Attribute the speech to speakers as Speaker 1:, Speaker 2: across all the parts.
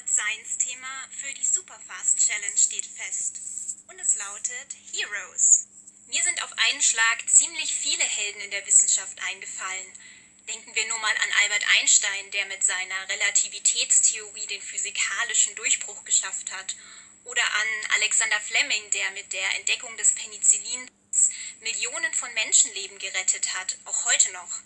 Speaker 1: Hot Science Thema für die Superfast Challenge steht fest. Und es lautet Heroes. Mir sind auf einen Schlag ziemlich viele Helden in der Wissenschaft eingefallen. Denken wir nur mal an Albert Einstein, der mit seiner Relativitätstheorie den physikalischen Durchbruch geschafft hat. Oder an Alexander Fleming, der mit der Entdeckung des Penicillins Millionen von Menschenleben gerettet hat, auch heute noch.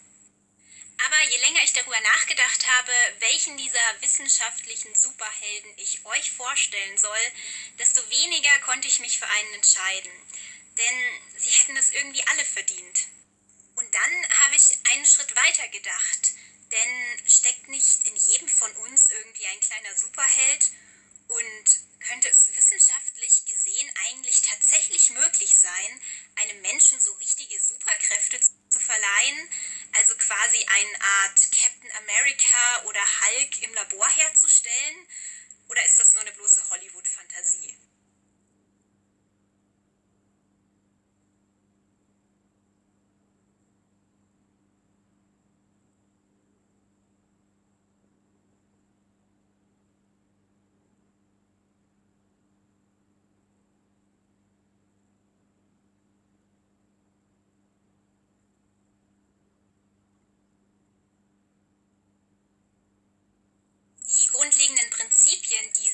Speaker 1: Aber je länger ich darüber nachgedacht habe, welchen dieser wissenschaftlichen Superhelden ich euch vorstellen soll, desto weniger konnte ich mich für einen entscheiden. Denn sie hätten es irgendwie alle verdient. Und dann habe ich einen Schritt weiter gedacht. Denn steckt nicht in jedem von uns irgendwie ein kleiner Superheld? Und könnte es wissenschaftlich gesehen eigentlich tatsächlich möglich sein, einem Menschen so richtige Superkräfte zu verleihen, also quasi eine Art Captain America oder Hulk im Labor herzustellen? Oder ist das nur eine bloße Hollywood-Fantasie?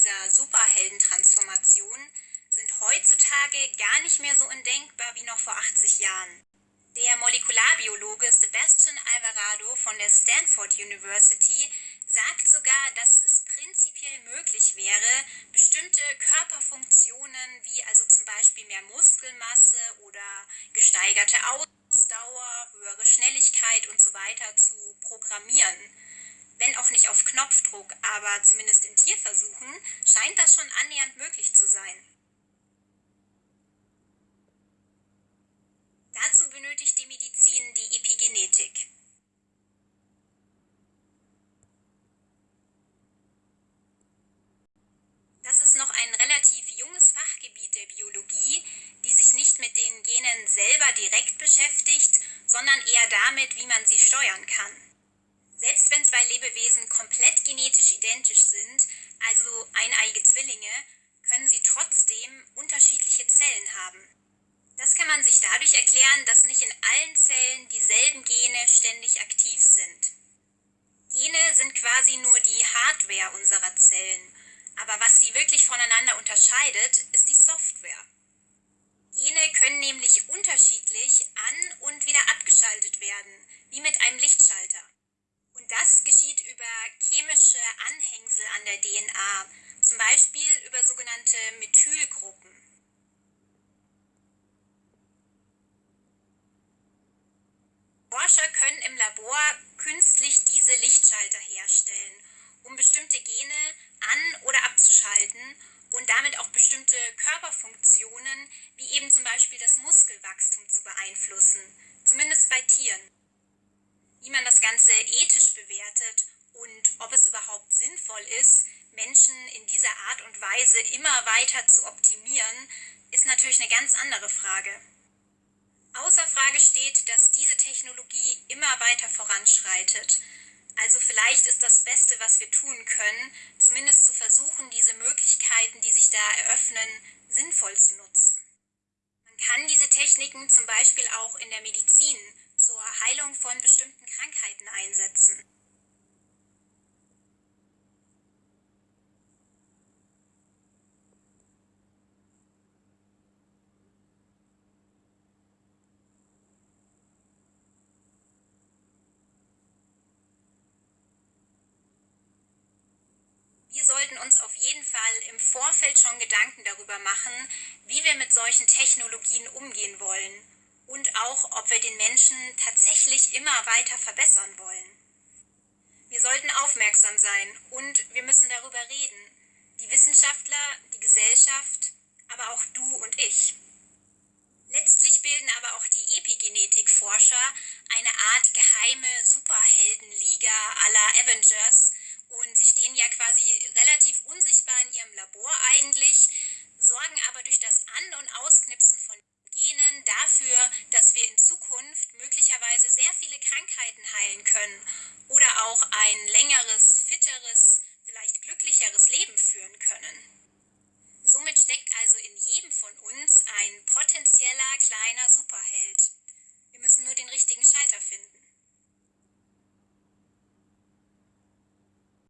Speaker 1: Dieser Superheldentransformation sind heutzutage gar nicht mehr so undenkbar wie noch vor 80 Jahren. Der Molekularbiologe Sebastian Alvarado von der Stanford University sagt sogar, dass es prinzipiell möglich wäre, bestimmte Körperfunktionen wie also zum Beispiel mehr Muskelmasse oder gesteigerte Ausdauer, höhere Schnelligkeit und so zu programmieren wenn auch nicht auf Knopfdruck, aber zumindest in Tierversuchen, scheint das schon annähernd möglich zu sein. Dazu benötigt die Medizin die Epigenetik. Das ist noch ein relativ junges Fachgebiet der Biologie, die sich nicht mit den Genen selber direkt beschäftigt, sondern eher damit, wie man sie steuern kann. Selbst wenn zwei Lebewesen komplett genetisch identisch sind, also eineige Zwillinge, können sie trotzdem unterschiedliche Zellen haben. Das kann man sich dadurch erklären, dass nicht in allen Zellen dieselben Gene ständig aktiv sind. Gene sind quasi nur die Hardware unserer Zellen, aber was sie wirklich voneinander unterscheidet, ist die Software. Gene können nämlich unterschiedlich an und wieder abgeschaltet werden, wie mit einem Lichtschalter. Und das geschieht über chemische Anhängsel an der DNA, zum Beispiel über sogenannte Methylgruppen. Forscher können im Labor künstlich diese Lichtschalter herstellen, um bestimmte Gene an- oder abzuschalten und damit auch bestimmte Körperfunktionen, wie eben zum Beispiel das Muskelwachstum, zu beeinflussen, zumindest bei Tieren wie man das Ganze ethisch bewertet und ob es überhaupt sinnvoll ist, Menschen in dieser Art und Weise immer weiter zu optimieren, ist natürlich eine ganz andere Frage. Außer Frage steht, dass diese Technologie immer weiter voranschreitet. Also vielleicht ist das Beste, was wir tun können, zumindest zu versuchen, diese Möglichkeiten, die sich da eröffnen, sinnvoll zu nutzen. Man kann diese Techniken zum Beispiel auch in der Medizin zur Heilung von bestimmten Krankheiten einsetzen. Wir sollten uns auf jeden Fall im Vorfeld schon Gedanken darüber machen, wie wir mit solchen Technologien umgehen wollen und auch, ob wir den Menschen tatsächlich immer weiter verbessern wollen. Wir sollten aufmerksam sein und wir müssen darüber reden. Die Wissenschaftler, die Gesellschaft, aber auch du und ich. Letztlich bilden aber auch die Epigenetikforscher eine Art geheime Superheldenliga aller Avengers und sie stehen ja viele Krankheiten heilen können oder auch ein längeres, fitteres, vielleicht glücklicheres Leben führen können. Somit steckt also in jedem von uns ein potenzieller kleiner Superheld. Wir müssen nur den richtigen Schalter finden.